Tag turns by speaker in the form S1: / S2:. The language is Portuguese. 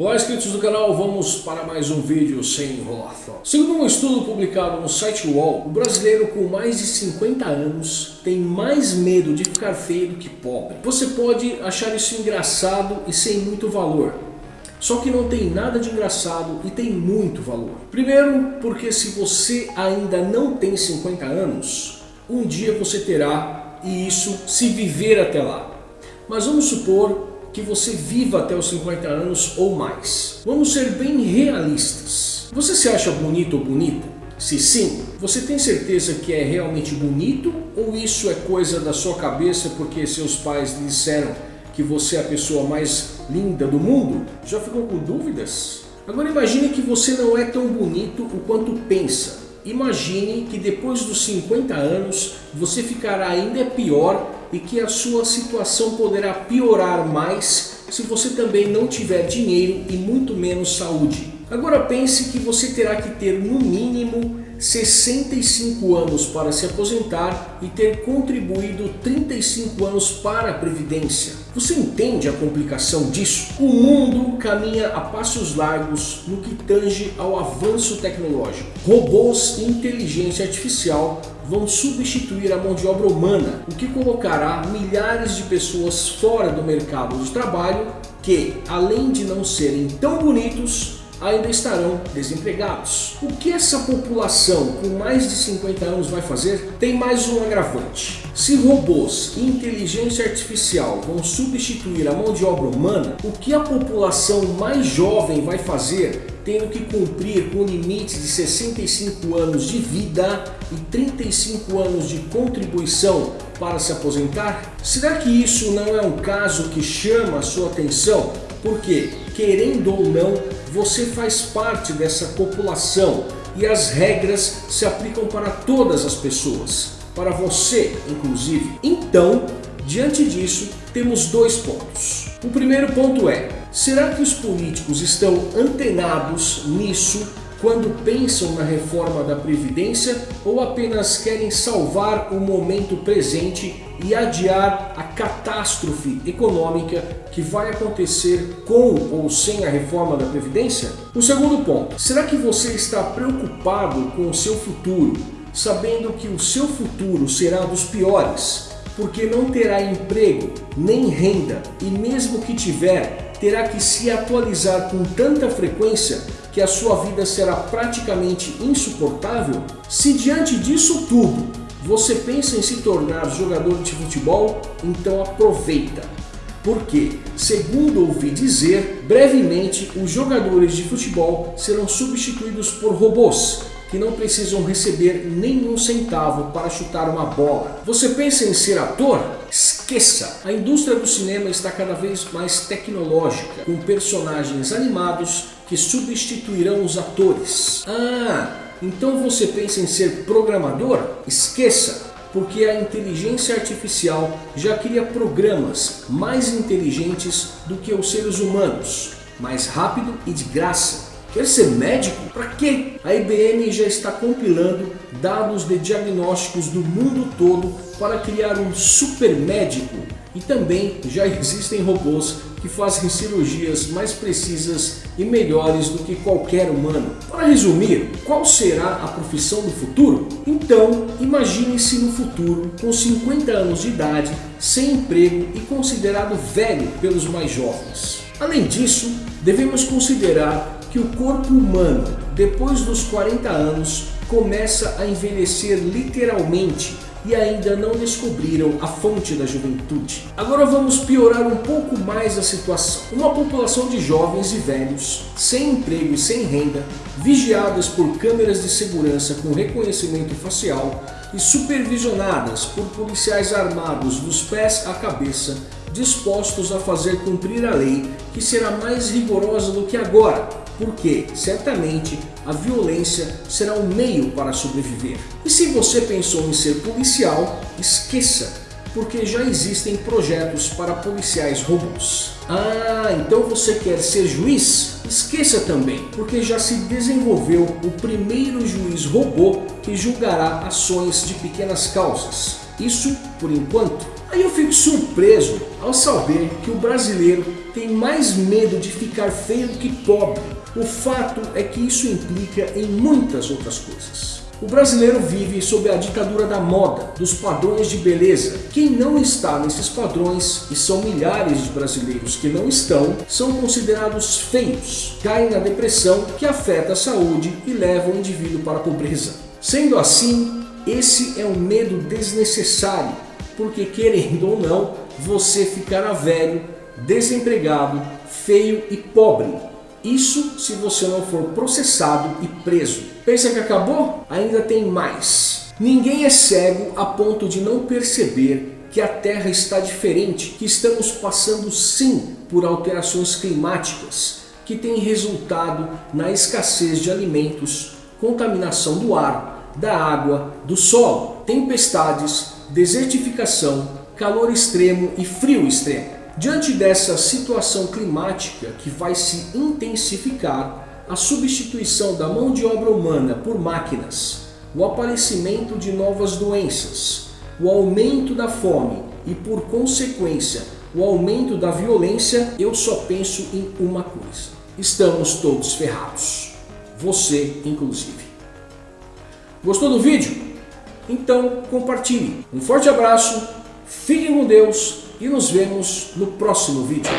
S1: Olá inscritos do canal, vamos para mais um vídeo sem enrolação. Segundo um estudo publicado no site UOL, o brasileiro com mais de 50 anos tem mais medo de ficar feio do que pobre. Você pode achar isso engraçado e sem muito valor, só que não tem nada de engraçado e tem muito valor. Primeiro, porque se você ainda não tem 50 anos, um dia você terá, e isso se viver até lá. Mas vamos supor que você viva até os 50 anos ou mais. Vamos ser bem realistas. Você se acha bonito ou bonita? Se sim, você tem certeza que é realmente bonito ou isso é coisa da sua cabeça porque seus pais disseram que você é a pessoa mais linda do mundo? Já ficou com dúvidas? Agora imagine que você não é tão bonito o quanto pensa. Imagine que depois dos 50 anos você ficará ainda pior e que a sua situação poderá piorar mais se você também não tiver dinheiro e muito menos saúde. Agora pense que você terá que ter no mínimo 65 anos para se aposentar e ter contribuído 35 anos para a Previdência. Você entende a complicação disso? O mundo caminha a passos largos no que tange ao avanço tecnológico. Robôs e inteligência artificial vão substituir a mão de obra humana, o que colocará milhares de pessoas fora do mercado de trabalho que, além de não serem tão bonitos, ainda estarão desempregados. O que essa população com mais de 50 anos vai fazer? Tem mais um agravante. Se robôs e inteligência artificial vão substituir a mão de obra humana, o que a população mais jovem vai fazer tendo que cumprir com limites de 65 anos de vida e 35 anos de contribuição para se aposentar? Será que isso não é um caso que chama a sua atenção? Porque, querendo ou não, você faz parte dessa população e as regras se aplicam para todas as pessoas, para você inclusive. Então, diante disso, temos dois pontos. O primeiro ponto é, será que os políticos estão antenados nisso quando pensam na reforma da Previdência ou apenas querem salvar o momento presente e adiar a catástrofe econômica que vai acontecer com ou sem a reforma da Previdência? O segundo ponto, será que você está preocupado com o seu futuro, sabendo que o seu futuro será dos piores, porque não terá emprego nem renda e mesmo que tiver, terá que se atualizar com tanta frequência que a sua vida será praticamente insuportável? Se diante disso tudo você pensa em se tornar jogador de futebol? Então aproveita. Porque, segundo ouvi dizer, brevemente os jogadores de futebol serão substituídos por robôs que não precisam receber nenhum centavo para chutar uma bola. Você pensa em ser ator? Esqueça! A indústria do cinema está cada vez mais tecnológica, com personagens animados que substituirão os atores. Ah, então você pensa em ser programador? Esqueça! Porque a inteligência artificial já cria programas mais inteligentes do que os seres humanos, mais rápido e de graça. Quer ser médico? Para quê? A IBM já está compilando dados de diagnósticos do mundo todo para criar um super médico e também já existem robôs que fazem cirurgias mais precisas e melhores do que qualquer humano. Para resumir, qual será a profissão do futuro? Então, imagine-se no futuro com 50 anos de idade, sem emprego e considerado velho pelos mais jovens. Além disso, devemos considerar que o corpo humano, depois dos 40 anos, começa a envelhecer literalmente e ainda não descobriram a fonte da juventude. Agora vamos piorar um pouco mais a situação. Uma população de jovens e velhos, sem emprego e sem renda, vigiadas por câmeras de segurança com reconhecimento facial e supervisionadas por policiais armados dos pés à cabeça, dispostos a fazer cumprir a lei que será mais rigorosa do que agora, porque certamente a violência será um meio para sobreviver. E se você pensou em ser policial, esqueça, porque já existem projetos para policiais robôs. Ah, então você quer ser juiz? Esqueça também, porque já se desenvolveu o primeiro juiz robô que julgará ações de pequenas causas. Isso por enquanto. Aí eu fico surpreso ao saber que o brasileiro tem mais medo de ficar feio do que pobre. O fato é que isso implica em muitas outras coisas. O brasileiro vive sob a ditadura da moda, dos padrões de beleza. Quem não está nesses padrões, e são milhares de brasileiros que não estão, são considerados feios, caem na depressão que afeta a saúde e leva o indivíduo para a pobreza. Sendo assim, esse é um medo desnecessário, porque querendo ou não, você ficará velho, desempregado, feio e pobre. Isso se você não for processado e preso. Pensa que acabou? Ainda tem mais. Ninguém é cego a ponto de não perceber que a Terra está diferente, que estamos passando sim por alterações climáticas que têm resultado na escassez de alimentos, contaminação do ar, da água, do solo, tempestades, desertificação, calor extremo e frio extremo. Diante dessa situação climática que vai se intensificar, a substituição da mão de obra humana por máquinas, o aparecimento de novas doenças, o aumento da fome e, por consequência, o aumento da violência, eu só penso em uma coisa. Estamos todos ferrados. Você, inclusive. Gostou do vídeo? Então compartilhe. Um forte abraço, fiquem com Deus e nos vemos no próximo vídeo.